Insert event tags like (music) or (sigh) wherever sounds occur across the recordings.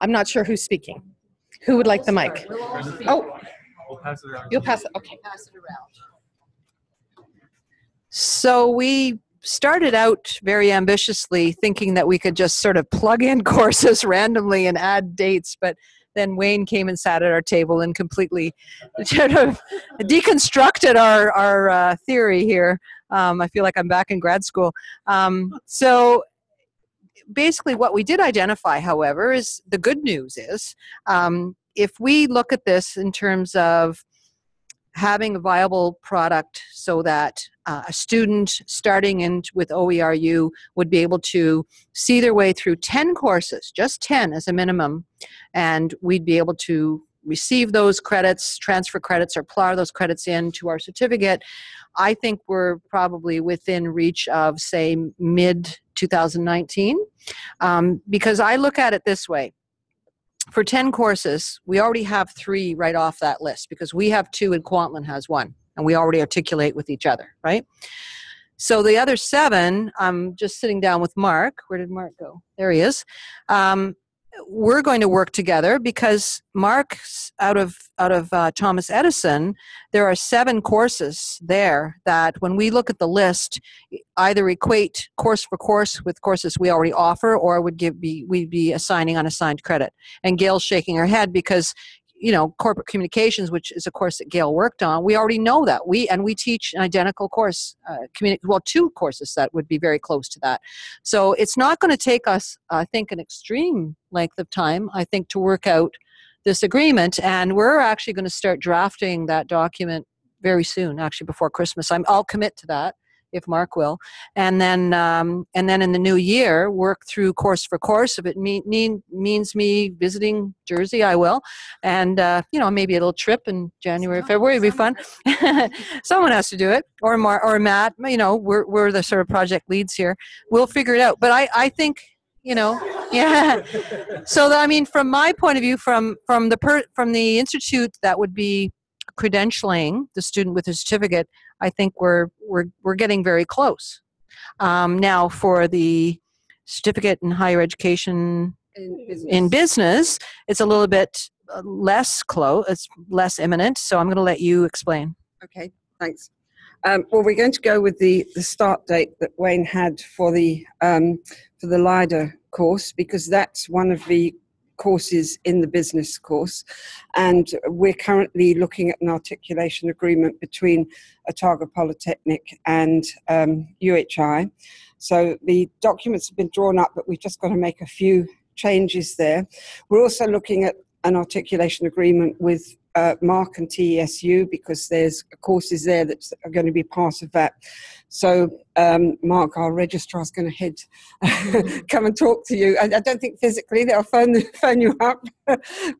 I'm not sure who's speaking. Who would like the mic? Oh, We'll pass it around. you'll pass it. Okay. pass it around. So we started out very ambitiously thinking that we could just sort of plug in (laughs) courses randomly and add dates, but then Wayne came and sat at our table and completely (laughs) sort of deconstructed our, our uh, theory here. Um, I feel like I'm back in grad school. Um, so basically what we did identify, however, is the good news is um, if we look at this in terms of having a viable product so that uh, a student starting in with OERU would be able to see their way through 10 courses, just 10 as a minimum, and we'd be able to receive those credits, transfer credits, or plow those credits into our certificate. I think we're probably within reach of, say, mid 2019, um, because I look at it this way for 10 courses, we already have three right off that list because we have two and Kwantlen has one, and we already articulate with each other, right? So the other seven, I'm just sitting down with Mark. Where did Mark go? There he is. Um, we're going to work together because Mark's out of out of uh, Thomas Edison. There are seven courses there that, when we look at the list, either equate course for course with courses we already offer, or would give be we'd be assigning unassigned credit. And Gail's shaking her head because you know corporate communications which is a course that gail worked on we already know that. We and we teach an identical course uh, communi- well two courses that would be very close to that. So it's not going to take us i think an extreme length of time i think to work out this agreement. And we're actually going to start drafting that document very soon actually before christmas. I'm, i'll commit to that if Mark will, and then um, and then in the new year work through course for course. If it mean, mean means me visiting Jersey, I will, and uh, you know maybe a little trip in January, February would be fun. (laughs) Someone has to do it, or Mar- or Matt. You know we're we're the sort of project leads here. We'll figure it out. But I I think you know (laughs) yeah so i mean from my point of view from from the per, from the institute that would be credentialing the student with a certificate I think we're we're we're getting very close. Um, now, for the certificate in higher education In business. in business, it's a little bit uh, less close. It's less imminent. So I'm going to let you explain. Okay, thanks. Um, well, we're going to go with the, the start date that Wayne had for the um, for the LIDA course because that's one of the courses in the business course, and we're currently looking at an articulation agreement between Otago Polytechnic and um, UHI. So the documents have been drawn up, but we've just got to make a few changes there. We're also looking at an articulation agreement with uh, Mark and TESU because there's courses there that are going to be part of that. So, um, Mark, our registrar is going to head, (laughs) come and talk to you. I, I, don't think physically they'll phone (laughs) phone you up, (laughs)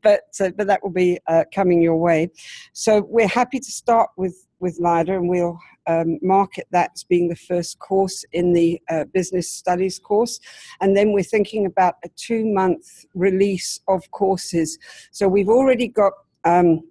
but uh, but that will be uh, coming your way. So we're happy to start with with LIDA, and we'll um, market that as being the first course in the uh, business studies course. And then we're thinking about a two month release of courses. So we've already got um,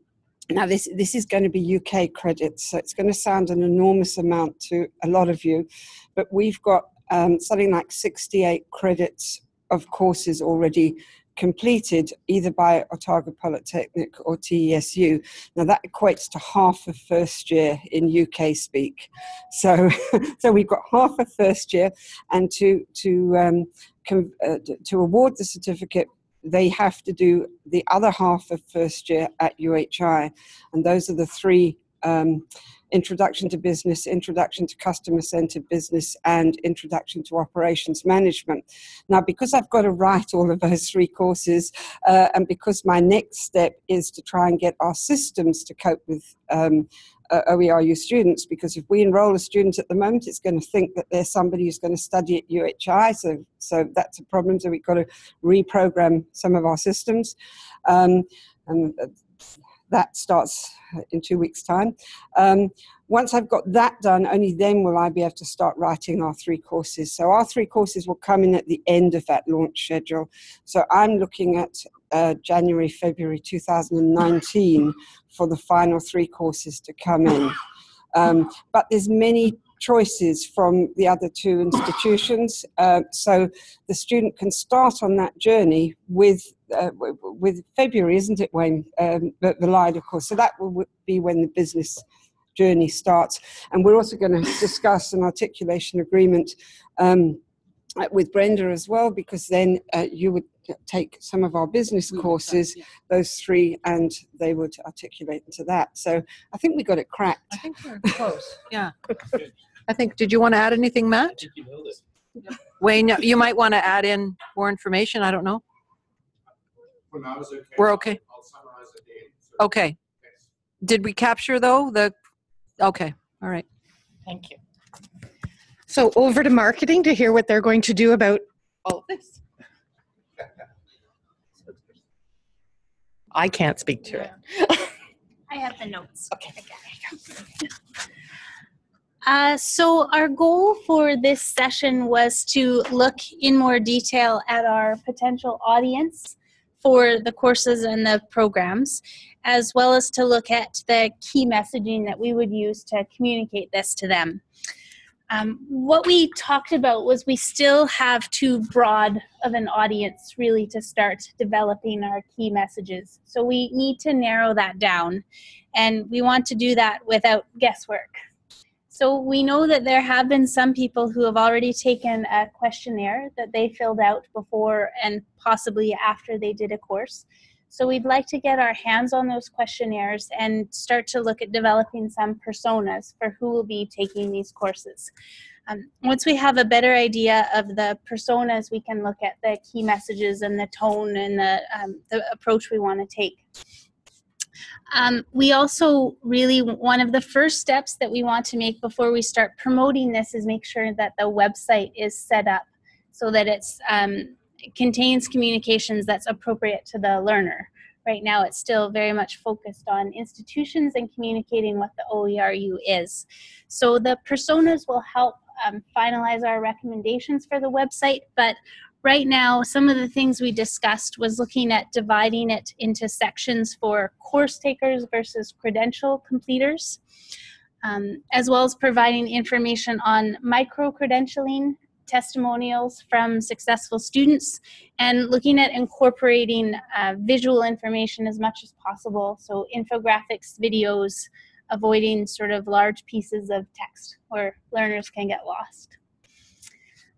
now this this is going to be UK credits, so it's going to sound an enormous amount to a lot of you, but we've got um, something like 68 credits of courses already completed either by Otago Polytechnic or TESU. Now that equates to half of first year in UK speak. So, (laughs) so we've got half of first year, and to to um, uh, to award the certificate they have to do the other half of first year at UHI. And those are the three um, introduction to business, introduction to customer centered business, and introduction to operations management. Now, because I've got to write all of those three courses, uh, and because my next step is to try and get our systems to cope with um, uh, OERU students because if we enroll a student at the moment, it's going to think that there's somebody who's going to study at UHI. So, so that's a problem. So we've got to reprogram some of our systems. Um, and that starts in two weeks' time. Um, once I've got that done, only then will I be able to start writing our three courses. So our three courses will come in at the end of that launch schedule. So I'm looking at uh, January, February 2019 for the final three courses to come in. Um, but there's many choices from the other two institutions. Uh, so the student can start on that journey with uh, w- w- with February, isn't it, Wayne? Um, the, the LIDA course. So that will be when the business journey starts. And we're also going to discuss an articulation agreement um, uh, with Brenda as well, because then uh, you would take some of our business courses, those three, and they would articulate into that. So I think we got it cracked. I think we're close. Yeah. I think, did you want to add anything, Matt? Wayne, you might want to add in more information. I don't know. For now, it's okay. We're okay. I'll summarize it again. So- Okay. Thanks. Did we capture though the, okay, all right. Thank you. So over to marketing to hear what they're going to do about all of this. I can't speak to it. (laughs) I have the notes. Okay. Uh, so our goal for this session was to look in more detail at our potential audience for the courses and the programs, as well as to look at the key messaging that we would use to communicate this to them. Um, what we talked about was we still have too broad of an audience really to start developing our key messages. So we need to narrow that down, and we want to do that without guesswork. So we know that there have been some people who have already taken a questionnaire that they filled out before and possibly after they did a course. So we'd like to get our hands on those questionnaires and start to look at developing some personas for who will be taking these courses. Um, once we have a better idea of the personas, we can look at the key messages and the tone and the, um, the approach we want to take. Um, we also really, one of the first steps that we want to make before we start promoting this is make sure that the website is set up so that it's um, contains communications that's appropriate to the learner. Right now, it's still very much focused on institutions and communicating what the OERU is. So the personas will help um, finalize our recommendations for the website, but right now, some of the things we discussed was looking at dividing it into sections for course takers versus credential completers, um, as well as providing information on micro credentialing, testimonials from successful students, and looking at incorporating uh, visual information as much as possible. So, infographics, videos, avoiding sort of large pieces of text where learners can get lost.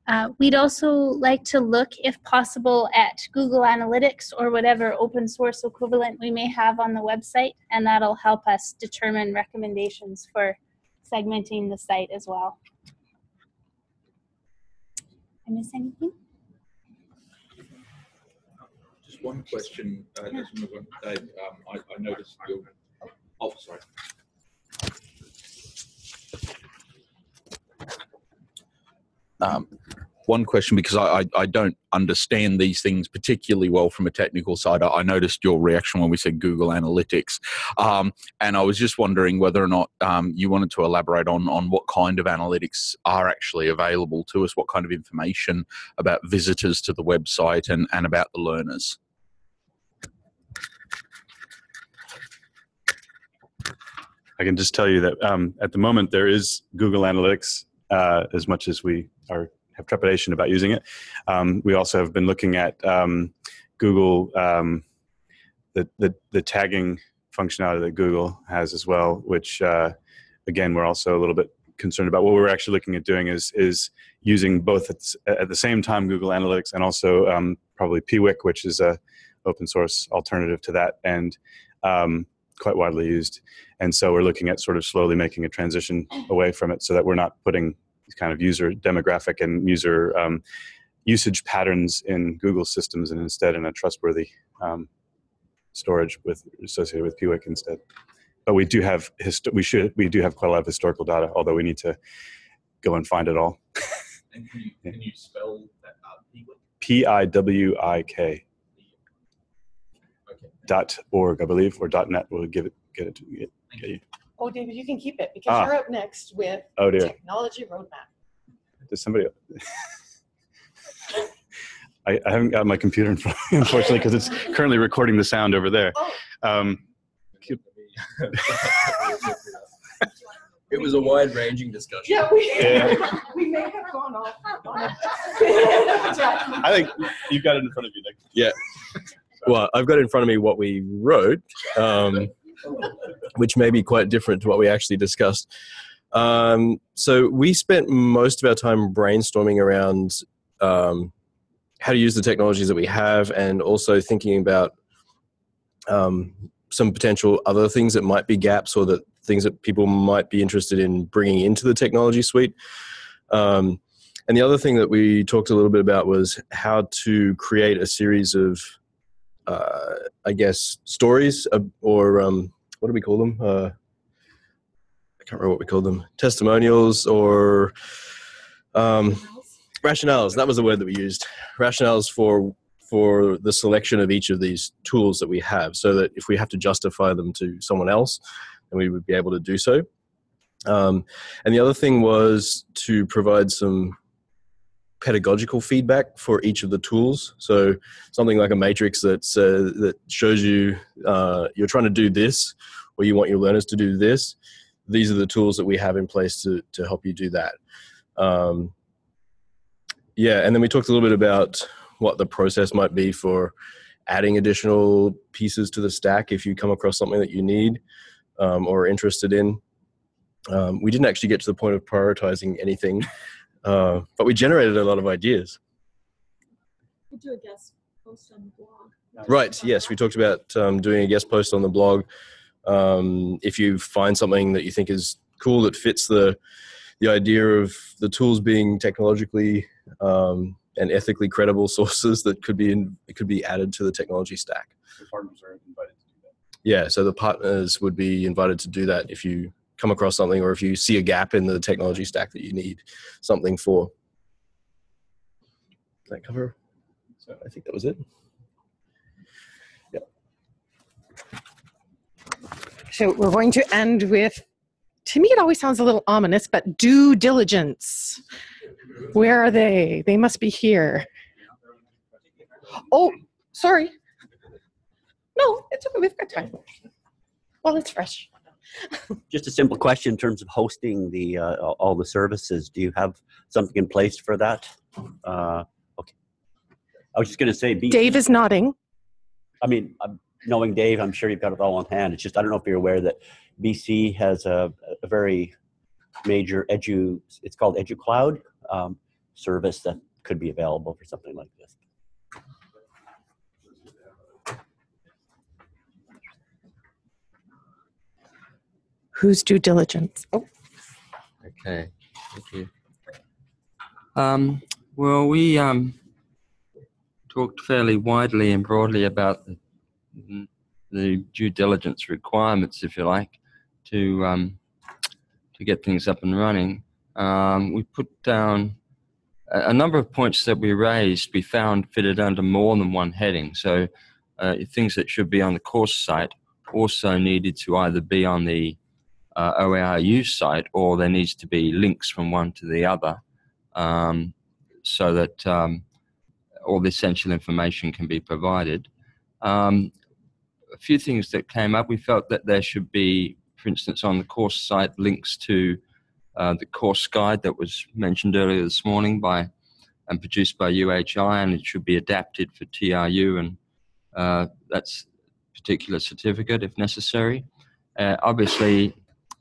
Uh, we'd also like to look, if possible, at Google Analytics or whatever open source equivalent we may have on the website, and that'll help us determine recommendations for segmenting the site as well. I miss anything? Just one question, uh, as we move Dave, um, I, I noticed your, oh, sorry. Um, one question, because I, I, I don't understand these things particularly well from a technical side. I, I noticed your reaction when we said Google Analytics. Um, and I was just wondering whether or not um, you wanted to elaborate on, on what kind of analytics are actually available to us, what kind of information about visitors to the website and, and about the learners. I can just tell you that um, at the moment there is Google Analytics. Uh, as much as we are have trepidation about using it, um, we also have been looking at um, Google um, the, the the tagging functionality that Google has as well. Which uh, again, we're also a little bit concerned about. What we're actually looking at doing is is using both at, the same time Google Analytics and also um, probably Piwik, which is a open source alternative to that and um, quite widely used. And so we're looking at sort of slowly making a transition away from it so that we're not putting kind of user demographic and user um, usage patterns in Google systems and instead in a trustworthy um, storage with associated with Piwik instead. But we do have hist- we should we do have quite a lot of historical data, although we need to go and find it all. (laughs) And can you, can you spell that? P I W I K Okay. dot org, I believe, or dot net will give it get it to get, get you. Oh, David, you can keep it because Ah. you're up next with Oh dear. technology roadmap. Does somebody? (laughs) I, I haven't got my computer in front, unfortunately, because it's currently recording the sound over there. Oh. Um, It was a wide ranging discussion. Yeah, we, Yeah. (laughs) we may have gone off (laughs) I think you've got it in front of you, Nick. Yeah. Well, I've got in front of me what we wrote, um, which may be quite different to what we actually discussed. Um, so we spent most of our time brainstorming around um, how to use the technologies that we have, and also thinking about um, some potential other things that might be gaps or that things that people might be interested in bringing into the technology suite. Um, and the other thing that we talked a little bit about was how to create a series of, uh, I guess, stories or um, what do we call them? Uh, I can't remember what we called them. Testimonials or um, rationales. That was the word that we used. Rationales for for the selection of each of these tools that we have, so that if we have to justify them to someone else, then we would be able to do so. Um, and the other thing was to provide some pedagogical feedback for each of the tools. So something like a matrix that's uh, that shows you uh, you're trying to do this, or you want your learners to do this. These are the tools that we have in place to to help you do that. Um, yeah, and then we talked a little bit about what the process might be for adding additional pieces to the stack if you come across something that you need um, or are interested in. Um, we didn't actually get to the point of prioritizing anything, uh, but we generated a lot of ideas. Could do a guest post on the blog. Right. Yes, we talked about um, doing a guest post on the blog. Um, if you find something that you think is cool that fits the the idea of the tools being technologically um, and ethically credible (laughs) sources that could be in, could be added to the technology stack. The partners are invited to do that. Yeah. So the partners would be invited to do that if you come across something or if you see a gap in the technology stack that you need something for. Does that cover? So I think that was it. So we're going to end with, to me, it always sounds a little ominous, but due diligence. Where are they? They must be here. Oh, sorry. No, it's okay. We've got time. Well, it's fresh. Just a simple question in terms of hosting the uh, all the services. Do you have something in place for that? Uh, okay. I was just going to say, B- Dave is nodding. I mean, I'm, knowing Dave, I'm sure you've got it all on hand. It's just I don't know if you're aware that BC has a, a very major edu. It's called EduCloud um, service that could be available for something like this. Whose due diligence? Oh, Okay, thank you. Um, well, we um, talked fairly widely and broadly about the, the due diligence requirements, if you like, to um, to get things up and running. Um, we put down a, a number of points that we raised. We found fitted under more than one heading. So uh, things that should be on the course site also needed to either be on the uh, OERU site, or there needs to be links from one to the other, um, so that um, all the essential information can be provided. Um, a few things that came up, we felt that there should be, for instance, on the course site, links to uh, the course guide that was mentioned earlier this morning by and produced by UHI, and it should be adapted for TRU, and uh, that's particular certificate if necessary. Uh, obviously,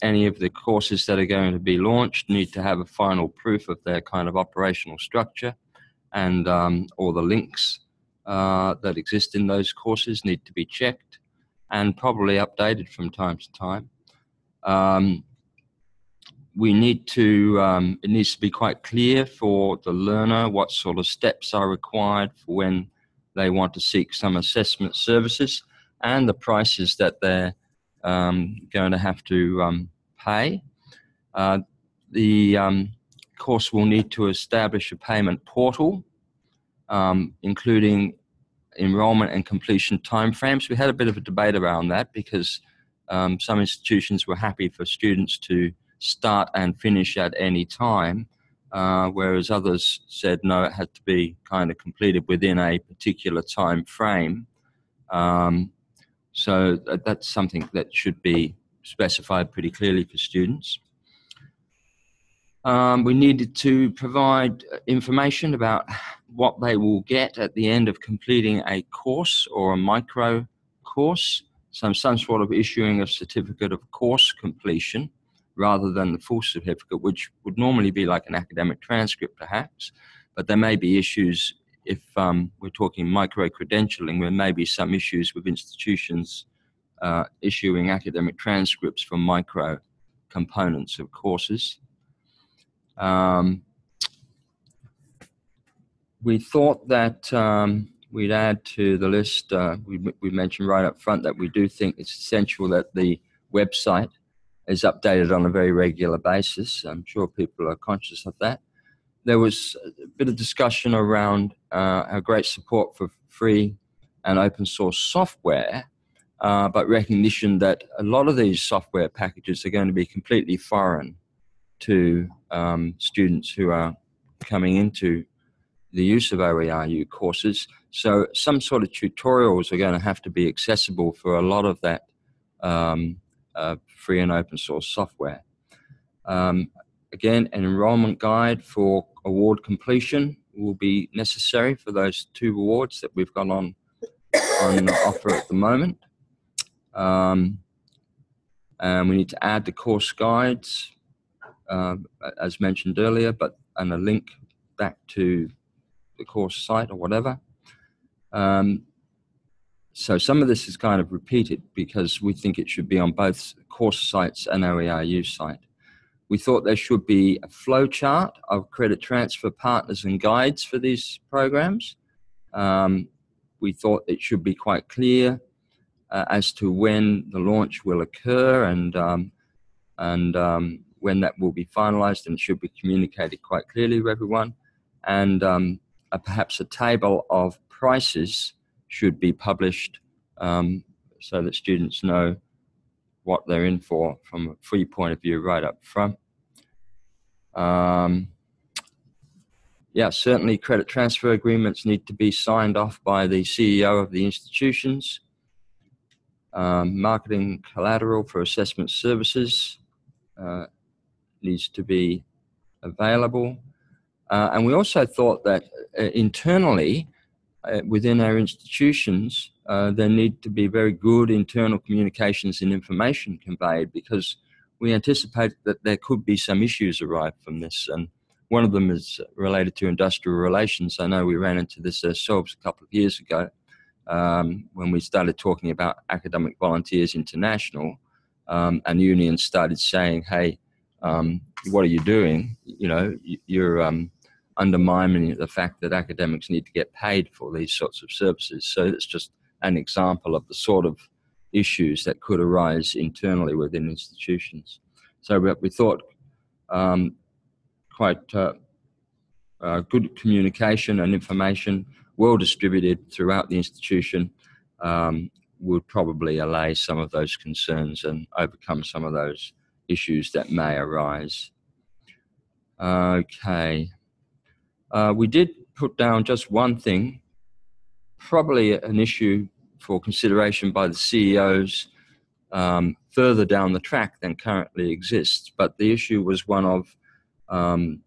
any of the courses that are going to be launched need to have a final proof of their kind of operational structure and um, all the links uh, that exist in those courses need to be checked and probably updated from time to time. Um, we need to, um, it needs to be quite clear for the learner what sort of steps are required for when they want to seek some assessment services and the prices that they're going to have to um, pay. Uh, the um, course will need to establish a payment portal, um, including enrollment and completion timeframes. We had a bit of a debate around that because um, some institutions were happy for students to start and finish at any time, uh, whereas others said no, it had to be kind of completed within a particular time frame. Um, so that's something that should be specified pretty clearly for students. Um, we needed to provide uh, information about what they will get at the end of completing a course or a micro course, some, some sort of issuing a certificate of course completion rather than the full certificate, which would normally be like an academic transcript perhaps. But there may be issues if um, we're talking micro credentialing, there may be some issues with institutions uh, issuing academic transcripts for micro components of courses. Um, we thought that um, we'd add to the list, uh, we, we mentioned right up front that we do think it's essential that the website is updated on a very regular basis. I'm sure people are conscious of that. There was a bit of discussion around uh, our great support for free and open source software, uh, but recognition that a lot of these software packages are going to be completely foreign to um, students who are coming into the use of OERU courses. So some sort of tutorials are going to have to be accessible for a lot of that um, uh, free and open source software. Um, again, an enrollment guide for award completion will be necessary for those two awards that we've got on, on offer at the moment. Um, and we need to add the course guides, uh, as mentioned earlier, but and a link back to the course site or whatever. Um, so some of this is kind of repeated because we think it should be on both course sites and OERU site. We thought there should be a flow chart of credit transfer partners and guides for these programs. Um, we thought it should be quite clear uh, as to when the launch will occur and, um, and um, when that will be finalized and should be communicated quite clearly to everyone. And um, a, perhaps a table of prices should be published um, so that students know what they're in for from a free point of view right up front. Um, yeah, certainly credit transfer agreements need to be signed off by the CEO of the institutions. Um, marketing collateral for assessment services uh, needs to be available. Uh, and we also thought that uh, internally, uh, within our institutions, uh, there need to be very good internal communications and information conveyed because we anticipate that there could be some issues arrive from this. And one of them is related to industrial relations. I know we ran into this ourselves a couple of years ago um, when we started talking about Academic Volunteers International um, and unions started saying, hey, um, what are you doing? You know, you're um, undermining the fact that academics need to get paid for these sorts of services. So it's just an example of the sort of issues that could arise internally within institutions. So we, we thought um, quite uh, uh, good communication and information, well distributed throughout the institution, um, would probably allay some of those concerns and overcome some of those issues that may arise. Okay. Uh, we did put down just one thing, probably an issue for consideration by the CEOs um, further down the track than currently exists. But the issue was one of um,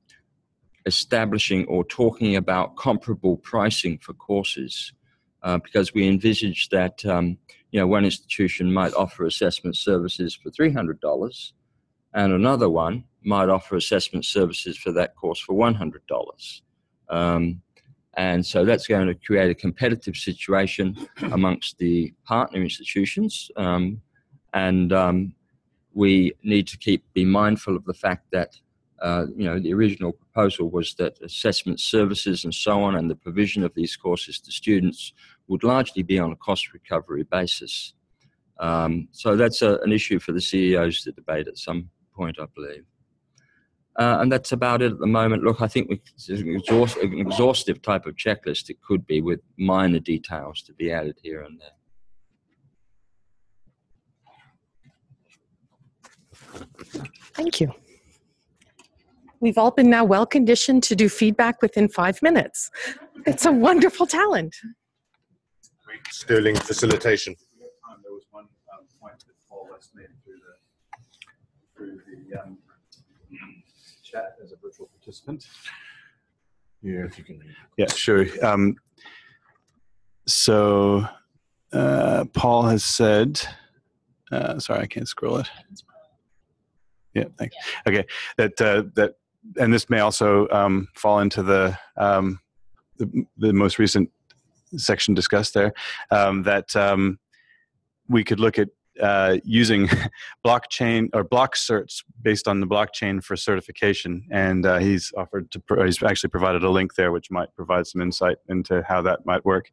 establishing or talking about comparable pricing for courses. Uh, because we envisaged that um, you know one institution might offer assessment services for $300 and another one might offer assessment services for that course for $100. Um, and so that's going to create a competitive situation (coughs) amongst the partner institutions. Um, and um, we need to keep be mindful of the fact that uh, you know the original proposal was that assessment services and so on and the provision of these courses to students would largely be on a cost recovery basis. Um, so that's a, an issue for the CEOs to debate at some point, I believe. Uh, and that's about it at the moment. Look, I think it's an, exhaust, an exhaustive type of checklist it could be with minor details to be added here and there. Thank you. We've all been now well conditioned to do feedback within five minutes. It's a wonderful talent. Sterling facilitation. There was one um, point that Paul West made through the through the um, chat as a virtual participant. Yeah, if you can. Yeah, sure. Um, so uh, Paul has said, uh, sorry, I can't scroll it. Yeah, thanks. Okay, that uh, that, and this may also um, fall into the, um, the the most recent section discussed there. Um, that um, we could look at uh, using (laughs) blockchain or Blockcerts based on the blockchain for certification. And uh, he's offered to, pro- he's actually provided a link there, which might provide some insight into how that might work.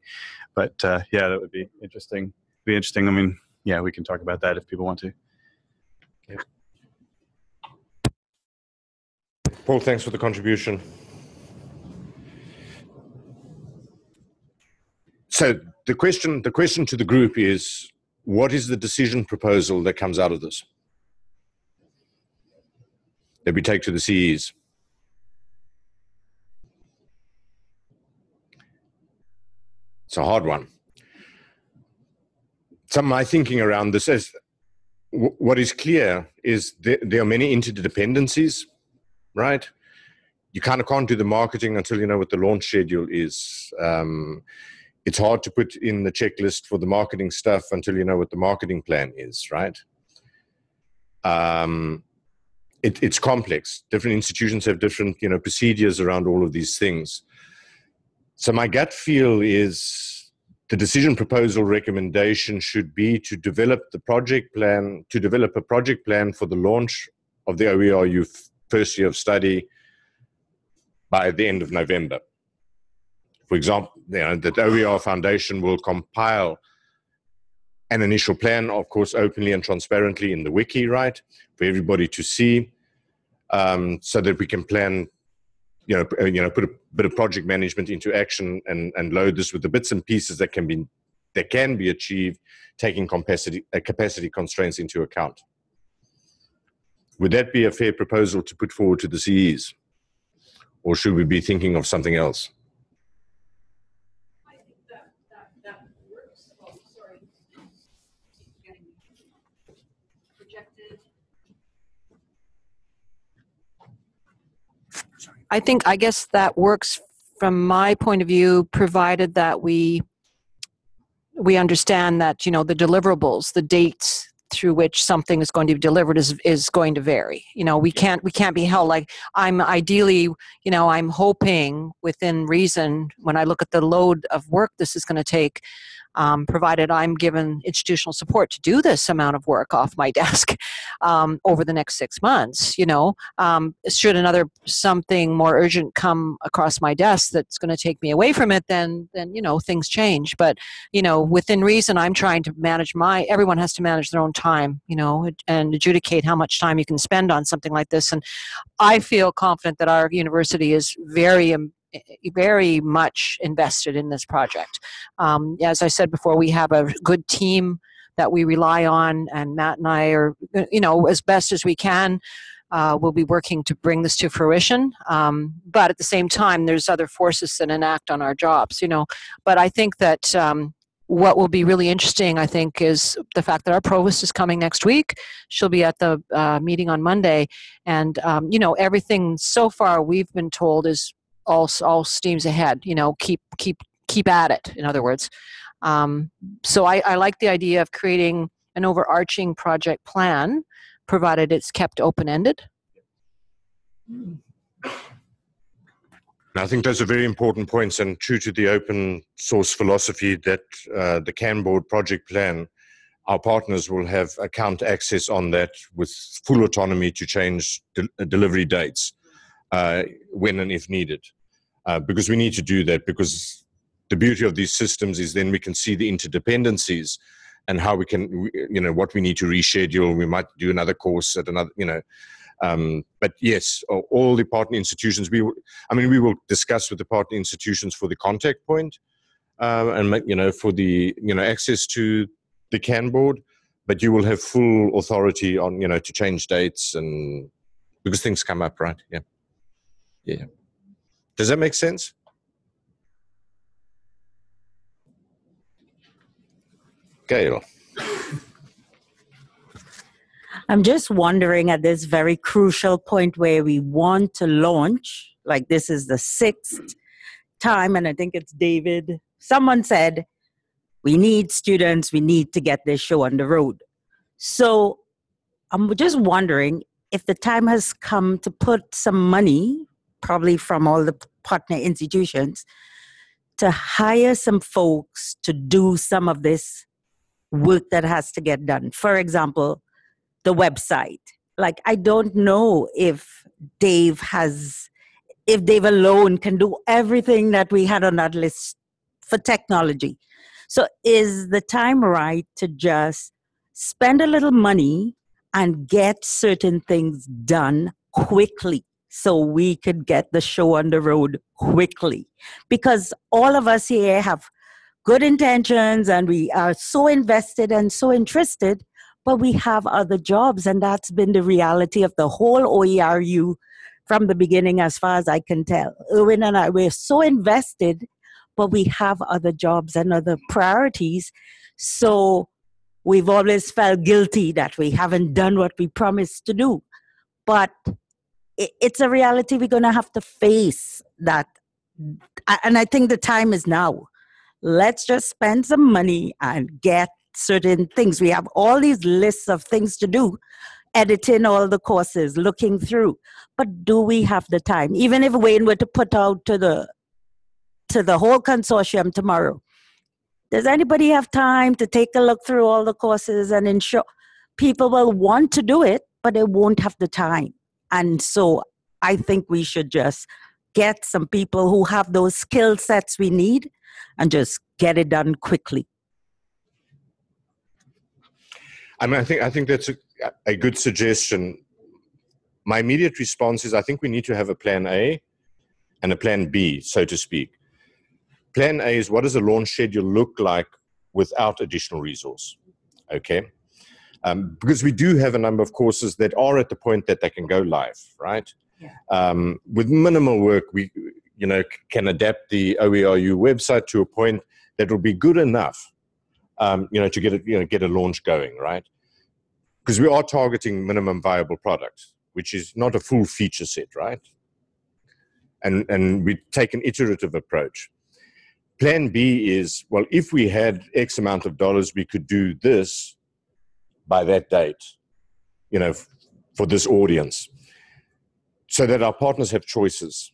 But uh, yeah, that would be interesting. Be interesting. I mean, yeah, we can talk about that if people want to. Paul, thanks for the contribution. So the question, the question to the group is, what is the decision proposal that comes out of this? That we take to the CEs. It's a hard one. Some of my thinking around this is, what is clear is there, there are many interdependencies right? You kind of can't do the marketing until you know what the launch schedule is. Um, it's hard to put in the checklist for the marketing stuff until you know what the marketing plan is, right? Um, it, it's complex. Different institutions have different, you know, procedures around all of these things. So my gut feel is the decision proposal recommendation should be to develop the project plan, to develop a project plan for the launch of the OERU first year of study by the end of November. For example, you know, the OER Foundation will compile an initial plan, of course, openly and transparently in the wiki, right, for everybody to see, um, so that we can plan, you know, you know, put a bit of project management into action and and load this with the bits and pieces that can be that can be achieved, taking capacity uh, capacity constraints into account. Would that be a fair proposal to put forward to the CEs? Or should we be thinking of something else? I think, I guess that works from my point of view, provided that we we understand that you know the deliverables, the dates through which something is going to be delivered is is going to vary. You know, we can't we can't be held like I'm ideally, you know, I'm hoping within reason when I look at the load of work this is going to take. Um, provided I'm given institutional support to do this amount of work off my (laughs) desk um, over the next six months, you know, um, should another something more urgent come across my desk that's going to take me away from it, then then you know things change. But you know, within reason, I'm trying to manage my. Everyone has to manage their own time, you know, and adjudicate how much time you can spend on something like this. And I feel confident that our university is very um, very much invested in this project. Um, as I said before, we have a good team that we rely on, and Matt and I are, you know, as best as we can. Uh, we'll be working to bring this to fruition, um, but at the same time, there's other forces that enact on our jobs, you know. But I think that um, what will be really interesting, I think, is the fact that our provost is coming next week. She'll be at the uh, meeting on Monday, and um, you know, everything so far we've been told is all all steams ahead. You know, keep keep keep at it. In other words, um, so I, I like the idea of creating an overarching project plan, provided it's kept open ended. I think those are very important points and true to the open source philosophy that uh, the Kanboard project plan, our partners will have account access on that with full autonomy to change de- delivery dates uh, when and if needed. Uh, because we need to do that because the beauty of these systems is then we can see the interdependencies and how we can, you know, what we need to reschedule. We might do another course at another, you know, um, but yes, all the partner institutions, we, I mean, we will discuss with the partner institutions for the contact point, uh, and you know, for the, you know, access to the Kanboard, but you will have full authority on, you know, to change dates and because things come up, right? Yeah. Yeah. Does that make sense? Gail. I'm just wondering at this very crucial point where we want to launch, like this is the sixth time, and I think it's David. Someone said, We need students, we need to get this show on the road. So I'm just wondering if the time has come to put some money, probably from all the partner institutions, to hire some folks to do some of this work that has to get done. For example, the website. Like, I don't know if Dave has, if Dave alone can do everything that we had on that list for technology. So, is the time right to just spend a little money and get certain things done quickly so we could get the show on the road quickly? Because all of us here have good intentions and we are so invested and so interested, but we have other jobs. And that's been the reality of the whole OERU from the beginning, as far as I can tell. Erwin and I, we're so invested, but we have other jobs and other priorities. So we've always felt guilty that we haven't done what we promised to do. But it's a reality we're going to have to face that. And I think the time is now let's just spend some money and get certain things. We have all these lists of things to do, editing all the courses, looking through. But do we have the time? Even if Wayne were to put out to the to the whole consortium tomorrow, does anybody have time to take a look through all the courses and ensure people will want to do it, but they won't have the time? And so I think we should just get some people who have those skill sets we need and just get it done quickly. I mean, I think I think that's a, a good suggestion. My immediate response is I think we need to have a plan A and a plan B, so to speak. Plan A is what does a launch schedule look like without additional resource? Okay. Um, because we do have a number of courses that are at the point that they can go live, right? Yeah. Um, with minimal work, we you know can adapt the OERU website to a point that will be good enough, um, you know, to get it, you know, get a launch going, right? Because we are targeting minimum viable product, which is not a full feature set, right? And and we take an iterative approach. Plan B is well, if we had X amount of dollars, we could do this by that date, you know, for this audience, so that our partners have choices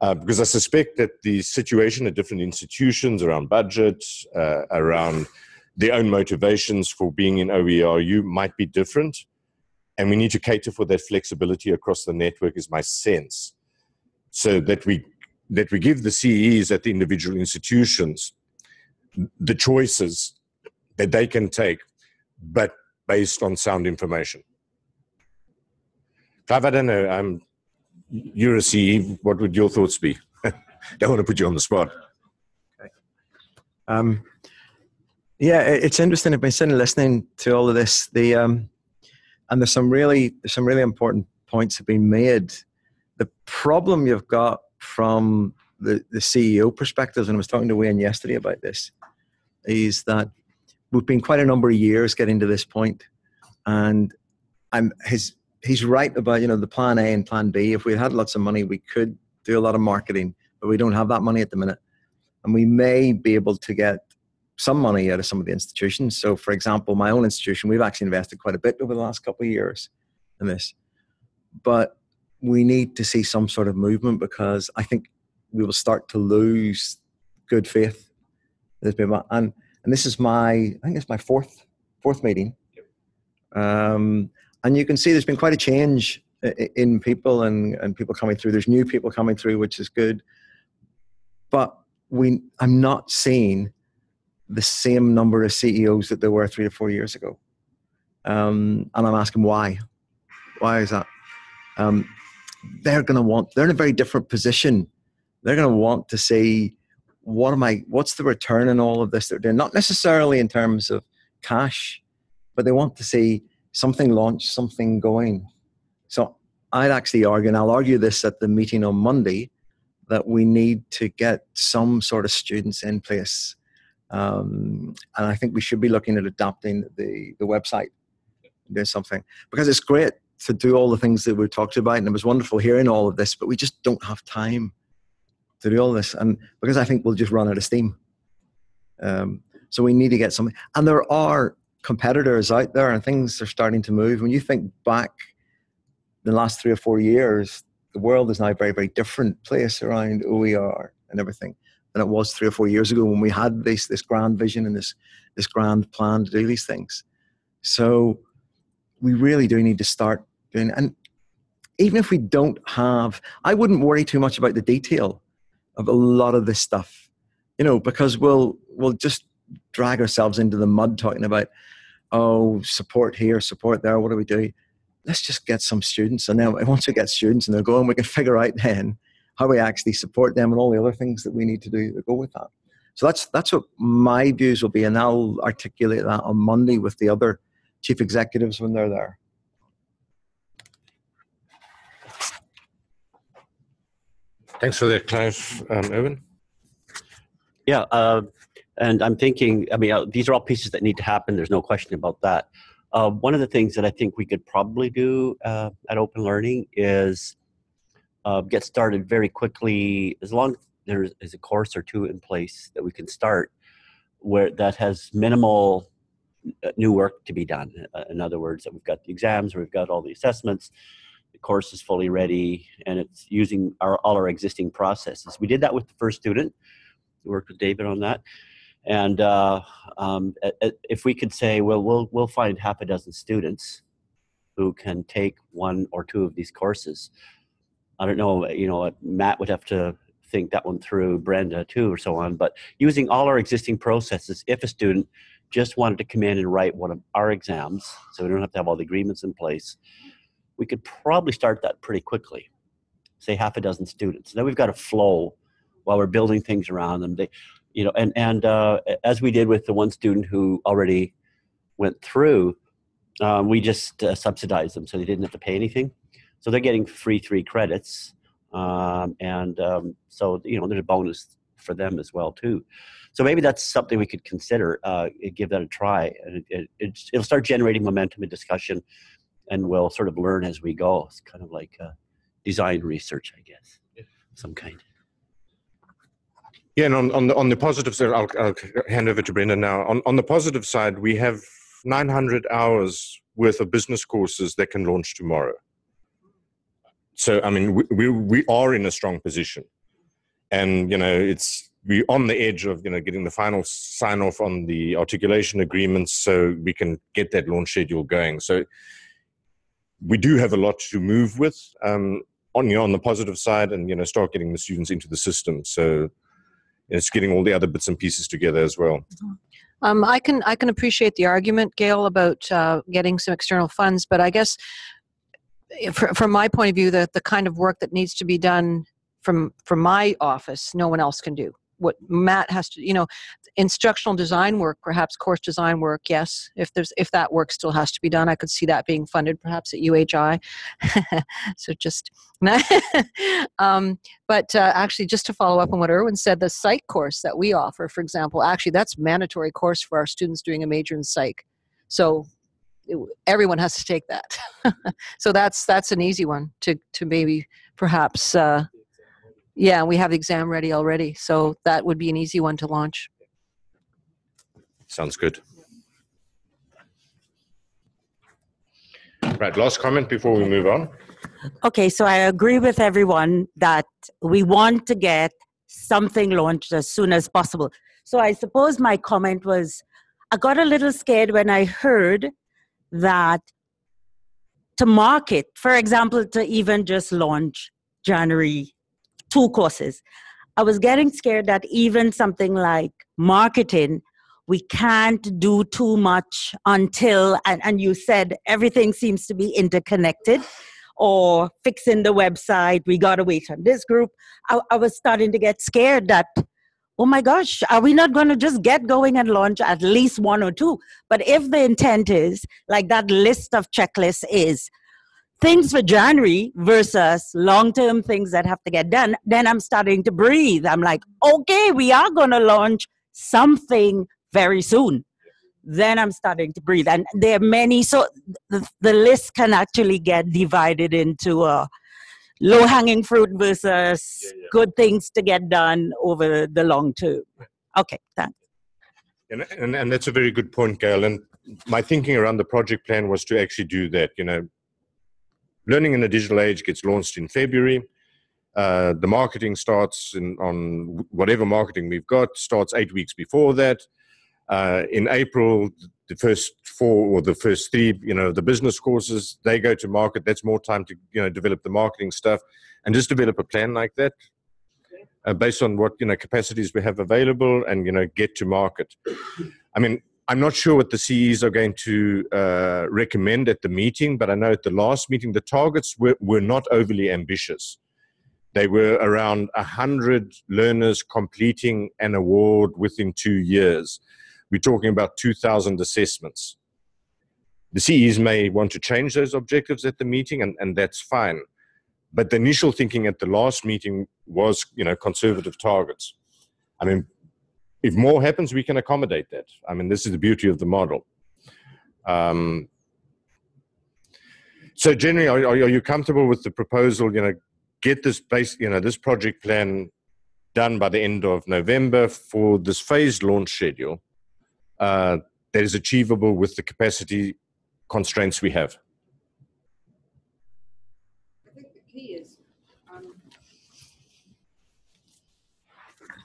uh, because I suspect that the situation at different institutions around budget, uh, around their own motivations for being in OERU might be different. And we need to cater for that flexibility across the network, is my sense. So that we, that we give the CEs at the individual institutions the choices that they can take, but based on sound information. Clive, I don't know. I'm you're a CE. What would your thoughts be? (laughs) Don't want to put you on the spot. Okay. Um, yeah, it's interesting. I've been sitting listening to all of this. The um, and there's some really some really important points have been made. The problem you've got from the, the CEO perspective, and I was talking to Wayne yesterday about this, is that we've been quite a number of years getting to this point, and I'm his he's right about you know the plan A and plan B. If we had lots of money, we could do a lot of marketing, but we don't have that money at the minute, and we may be able to get some money out of some of the institutions. So, for example, my own institution, we've actually invested quite a bit over the last couple of years in this, but we need to see some sort of movement because I think we will start to lose good faith. There's been And and this is my I think it's my fourth fourth meeting. Um, and you can see there's been quite a change in people and, and people coming through. There's new people coming through, which is good. But we, I'm not seeing the same number of CEOs that there were three or four years ago. Um, and I'm asking why. Why is that? Um, they're going to want, they're in a very different position. They're going to want to see what am I, what's the return in all of this they're doing? Not necessarily in terms of cash, but they want to see something launched, something going. So I'd actually argue, and I'll argue this at the meeting on Monday, that we need to get some sort of students in place. Um, and I think we should be looking at adapting the, the website doing something because it's great to do all the things that we talked about, and it was wonderful hearing all of this, but we just don't have time to do all this, and because I think we'll just run out of steam. Um, so we need to get something, and there are competitors out there, and things are starting to move. When you think back the last three or four years, the world is now a very, very different place around OER and everything than it was three or four years ago when we had this this grand vision and this this grand plan to do these things. So we really do need to start doing and even if we don't have I wouldn't worry too much about the detail of a lot of this stuff. You know, because we'll we'll just drag ourselves into the mud talking about oh support here, support there, what do we do? Let's just get some students and then once we get students and they're going, we can (laughs) figure out then how we actually support them and all the other things that we need to do to go with that. So that's that's what my views will be, and I'll articulate that on Monday with the other chief executives when they're there. Thanks for that, Clive. Um? Yeah, uh, and I'm thinking, I mean, uh, these are all pieces that need to happen. There's no question about that. Uh, one of the things that I think we could probably do uh, at Open Learning is uh, get started very quickly, as long as there is a course or two in place that we can start where that has minimal uh, new work to be done. In other words, that we've got the exams, we've got all the assessments, the course is fully ready, and it's using our, all our existing processes. We did that with the first student. We worked with David on that. And uh, um, if we could say, well, we'll we'll find half a dozen students who can take one or two of these courses. I don't know, you know, Matt would have to think that one through, Brenda too, or so on. But using all our existing processes, if a student just wanted to come in and write one of our exams, so we don't have to have all the agreements in place, we could probably start that pretty quickly. Say half a dozen students. Then we've got a flow while we're building things around them. They, you know, and and uh, as we did with the one student who already went through, um, we just uh, subsidized them, so they didn't have to pay anything. So they're getting free three credits, um, and um, so you know there's a bonus for them as well too. So maybe that's something we could consider. Uh, give that a try, and it, it, it'll start generating momentum and discussion, and we'll sort of learn as we go. It's kind of like uh, design research, I guess, some kind. Yeah, and on, on the on the positive side, I'll, I'll hand over to Brenda now. On on the positive side, we have 900 hours worth of business courses that can launch tomorrow so I mean, we, we, we are in a strong position, and you know, it's we're on the edge of you know getting the final sign off on the articulation agreements, so we can get that launch schedule going. So we do have a lot to move with um, on you know, on the positive side, and you know, start getting the students into the system. So it's getting all the other bits and pieces together as well. Um, I can I can appreciate the argument, Gail, about uh, getting some external funds, but I guess from my point of view, the, the kind of work that needs to be done from from my office, no one else can do. What Matt has to, you know, instructional design work, perhaps course design work, yes. If there's if that work still has to be done, I could see that being funded perhaps at UHI. (laughs) so just, (laughs) um, but uh, actually, just to follow up on what Erwin said, the psych course that we offer, for example, actually that's mandatory course for our students doing a major in psych. So everyone has to take that. (laughs) so that's that's an easy one to to maybe perhaps. Uh, yeah, we have the exam ready already, so that would be an easy one to launch. Sounds good. Right, last comment before we move on. Okay, so I agree with everyone that we want to get something launched as soon as possible. So I suppose my comment was I got a little scared when I heard that to market, for example, to even just launch January two courses, I was getting scared that even something like marketing, we can't do too much until, and, and you said everything seems to be interconnected or fixing the website, we got to wait on this group. I, I was starting to get scared that oh my gosh, are we not going to just get going and launch at least one or two? But if the intent is, like that list of checklists is, things for January versus long term things that have to get done, then I'm starting to breathe. I'm like, okay, we are going to launch something very soon. then I'm starting to breathe. And there are many, so the, the list can actually get divided into uh, low hanging fruit versus good things to get done over the long term. Okay, thanks. And, and, and that's a very good point, Gail. And my thinking around the project plan was to actually do that. You know, learning in the digital age gets launched in February. Uh, the marketing starts in, on whatever marketing we've got starts eight weeks before that. Uh, in April, the first four or the first three, you know, the business courses, they go to market. That's more time to, you know, develop the marketing stuff and just develop a plan like that uh, based on what, you know, capacities we have available and, you know, get to market. I mean, I'm not sure what the CEs are going to uh, recommend at the meeting, but I know at the last meeting, the targets were, were not overly ambitious. They were around 100 learners completing an award within two years we're talking about 2,000 assessments. The CEs may want to change those objectives at the meeting, and, and that's fine. But the initial thinking at the last meeting was, you know, conservative targets. I mean, if more happens, we can accommodate that. I mean, this is the beauty of the model. Um, so generally, are, are you comfortable with the proposal? You know, get this base, you know, this project plan done by the end of November for this phased launch schedule uh, that is achievable with the capacity constraints we have. I think the key is um,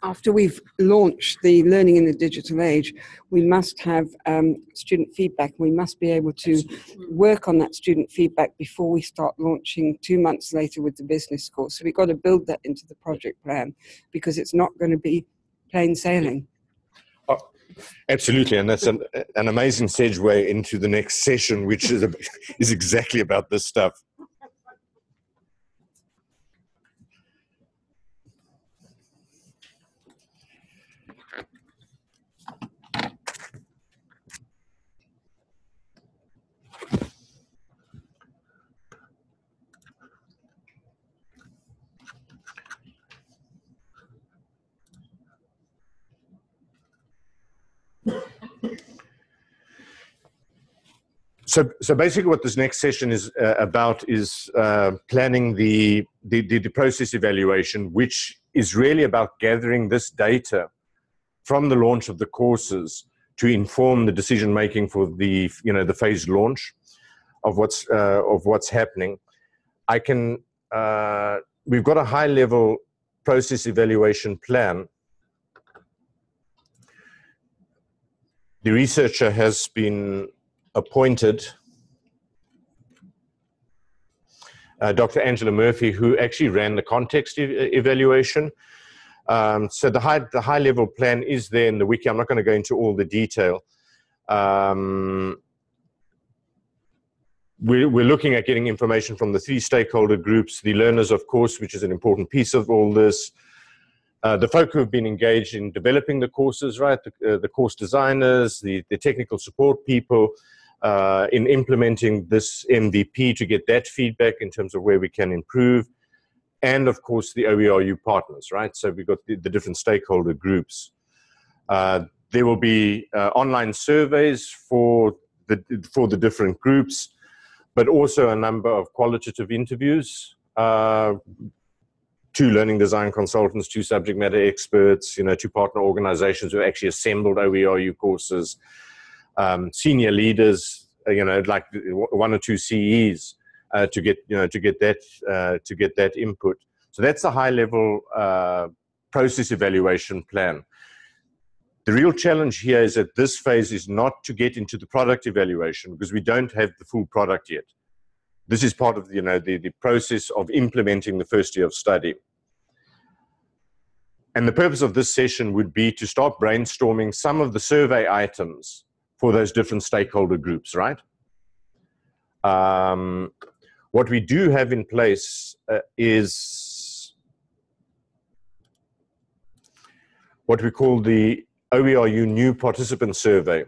after we've launched the learning in the digital age, we must have um, student feedback. We must be able to work on that student feedback before we start launching two months later with the business course. So we've got to build that into the project plan because it's not going to be plain sailing. Absolutely, and that's an, an amazing segue into the next session, which is, a, (laughs) is exactly about this stuff. So, so basically, what this next session is uh, about is uh, planning the, the, the process evaluation, which is really about gathering this data from the launch of the courses to inform the decision making for the you know the phased launch of what's uh, of what's happening. I can uh, we've got a high level process evaluation plan. The researcher has been appointed uh, Dr. Angela Murphy, who actually ran the context e evaluation. Um, so the high, the high level plan is there in the wiki. I'm not going to go into all the detail. Um, we're, we're looking at getting information from the three stakeholder groups, the learners, of course, which is an important piece of all this, uh, the folk who have been engaged in developing the courses, right, the, uh, the course designers, the, the technical support people, uh, in implementing this MVP to get that feedback in terms of where we can improve. And of course, the OERU partners, right? So we've got the, the different stakeholder groups. Uh, there will be uh, online surveys for the, for the different groups, but also a number of qualitative interviews. Uh, two learning design consultants, two subject matter experts, you know, two partner organizations who actually assembled OERU courses, um, senior leaders, uh, you know, like one or two CEs uh, to get, you know, to get that, uh, to get that input. So that's a high level uh, process evaluation plan. The real challenge here is that this phase is not to get into the product evaluation because we don't have the full product yet. This is part of you know, the, the process of implementing the first year of study. And the purpose of this session would be to start brainstorming some of the survey items for those different stakeholder groups, right? Um, what we do have in place uh, is what we call the OERU new participant survey,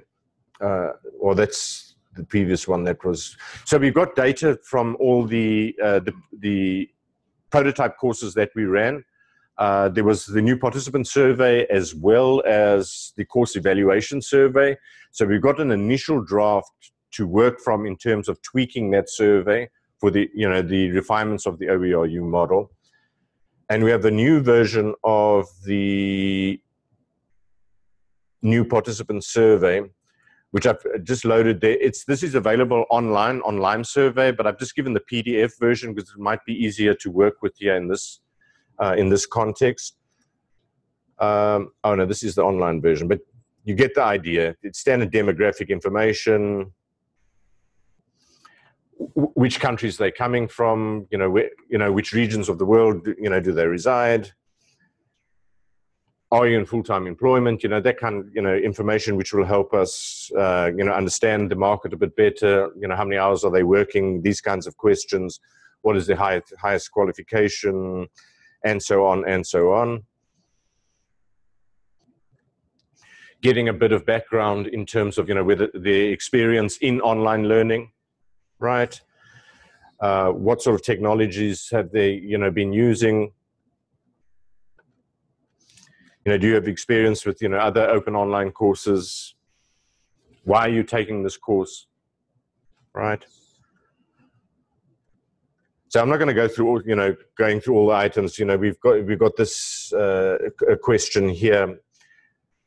uh, or that's the previous one that was. So we've got data from all the, uh, the, the prototype courses that we ran. Uh, there was the new participant survey as well as the course evaluation survey. So we've got an initial draft to work from in terms of tweaking that survey for the, you know, the refinements of the OERU model. And we have the new version of the new participant survey, which I've just loaded there. It's, this is available online, on Lime Survey, but I've just given the PDF version because it might be easier to work with here in this uh, in this context. Um, oh no, this is the online version, but you get the idea. It's standard demographic information, which countries they're coming from, you know, where, you know, which regions of the world, you know, do they reside? Are you in full-time employment? You know, that kind of, you know, information which will help us, uh, you know, understand the market a bit better. You know, how many hours are they working? These kinds of questions. What is the highest, highest qualification? And so on and so on. Getting a bit of background in terms of, you know, with the experience in online learning, right? Uh, what sort of technologies have they, you know, been using? You know, do you have experience with, you know, other open online courses? Why are you taking this course, right? So I'm not going to go through, all, you know, going through all the items. You know, we've got we've got this uh, question here,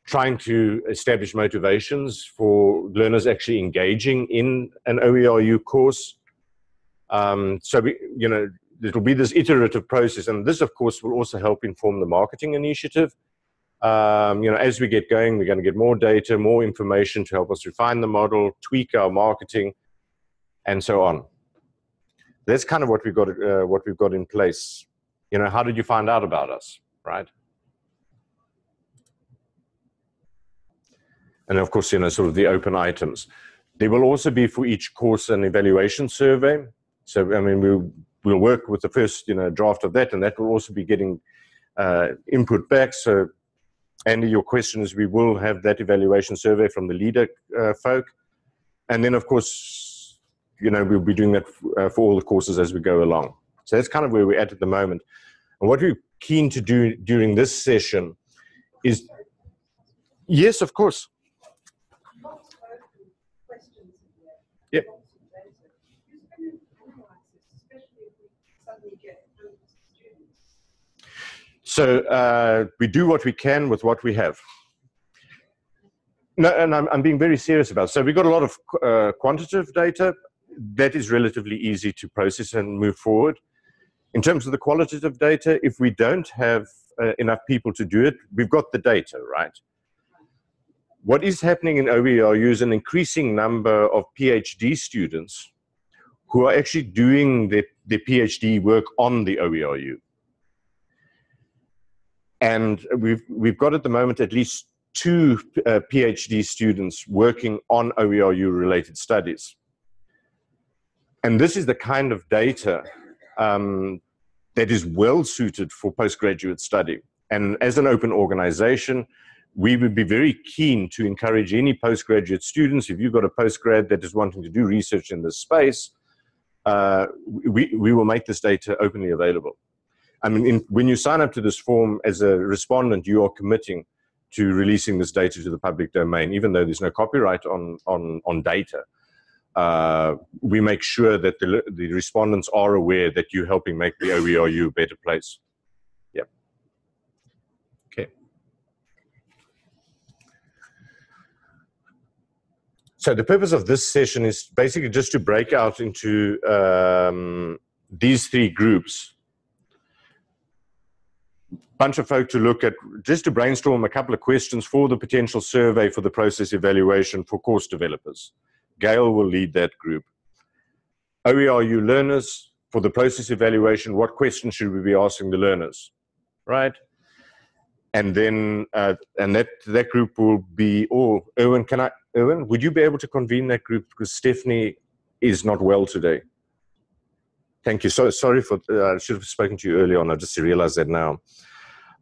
trying to establish motivations for learners actually engaging in an OERU course. Um, so we, you know, it will be this iterative process, and this, of course, will also help inform the marketing initiative. Um, you know, as we get going, we're going to get more data, more information to help us refine the model, tweak our marketing, and so on that's kind of what we've got uh, what we've got in place. You know how did you find out about us right? And of course you know sort of the open items. There will also be for each course an evaluation survey. So i mean we'll we'll work with the first you know draft of that and that will also be getting uh, input back. So Andy, your question is we will have that evaluation survey from the LiDA uh, folk. And then of course you know, we'll be doing that uh, for all the courses as we go along. So that's kind of where we're at at the moment. And what we're keen to do during this session is, yes, of course. Yep. So uh, we do what we can with what we have. No, and I'm, I'm being very serious about it. So we've got a lot of uh, quantitative data, that is relatively easy to process and move forward. In terms of the qualitative data, if we don't have uh, enough people to do it, we've got the data, right? What is happening in OERU is an increasing number of PhD students who are actually doing their, PhD work on the OERU. And we've, we've got at the moment at least two uh, PhD students working on OERU related studies and this is the kind of data um, that is well suited for postgraduate study. And as an open organization, we would be very keen to encourage any postgraduate students, if you've got a postgrad that is wanting to do research in this space, uh, we, we will make this data openly available. I mean, in, when you sign up to this form as a respondent, you are committing to releasing this data to the public domain, even though there's no copyright on, on, on data uh, we make sure that the, the respondents are aware that you're helping make the OERU a better place. Yep. Okay. So the purpose of this session is basically just to break out into um, these three groups. Bunch of folk to look at, just to brainstorm a couple of questions for the potential survey for the process evaluation for course developers. Gail will lead that group. OERU learners, for the process evaluation, what questions should we be asking the learners, right? And then, uh, and that, that group will be, oh, Erwin, can I, Erwin, would you be able to convene that group? Because Stephanie is not well today. Thank you. So sorry for, uh, I should have spoken to you earlier on. I just realized that now.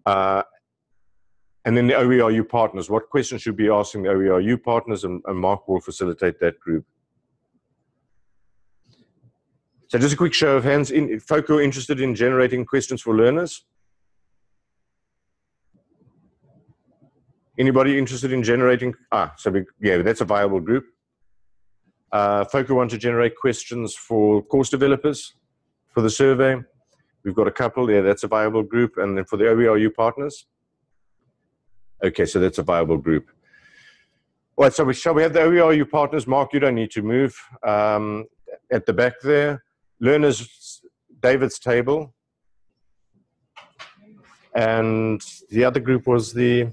Uh, and then the OERU partners, what questions should be asking the OERU partners, and, and Mark will facilitate that group. So just a quick show of hands. In, folk who are interested in generating questions for learners? Anybody interested in generating? Ah, so we, yeah, that's a viable group. Uh, folk who want to generate questions for course developers for the survey. We've got a couple. Yeah, that's a viable group. And then for the OERU partners. Okay, so that's a viable group. All right, so we, shall we have the OERU partners? Mark, you don't need to move. Um, at the back there, learners, David's table. And the other group was the,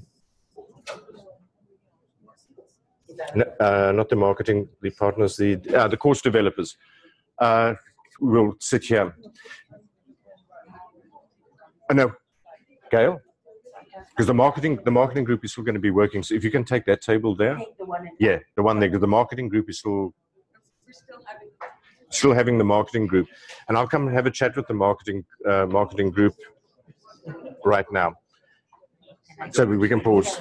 uh, not the marketing, the partners, the, uh, the course developers. Uh, we'll sit here. Oh, no, Gail? Because the marketing, the marketing group is still going to be working. So if you can take that table there, yeah, the one there. Because the marketing group is still still having the marketing group, and I'll come and have a chat with the marketing uh, marketing group right now. So we can pause.